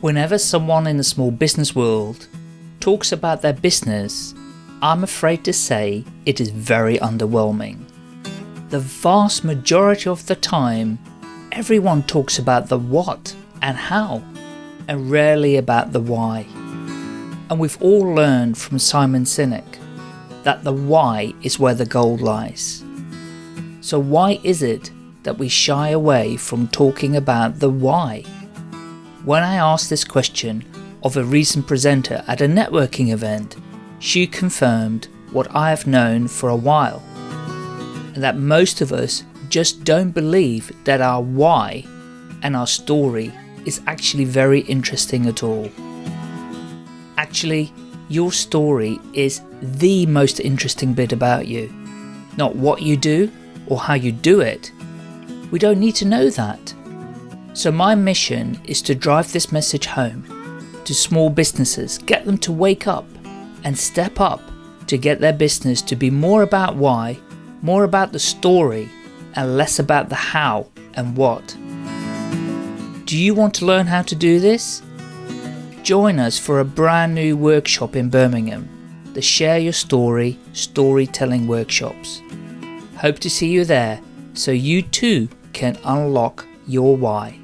Whenever someone in the small business world talks about their business, I'm afraid to say it is very underwhelming. The vast majority of the time, everyone talks about the what and how, and rarely about the why. And we've all learned from Simon Sinek that the why is where the gold lies. So why is it that we shy away from talking about the why? When I asked this question of a recent presenter at a networking event, she confirmed what I have known for a while, and that most of us just don't believe that our why and our story is actually very interesting at all. Actually, your story is the most interesting bit about you, not what you do or how you do it. We don't need to know that. So my mission is to drive this message home to small businesses, get them to wake up and step up to get their business to be more about why, more about the story and less about the how and what. Do you want to learn how to do this? Join us for a brand new workshop in Birmingham, the Share Your Story Storytelling Workshops. Hope to see you there so you too can unlock your why.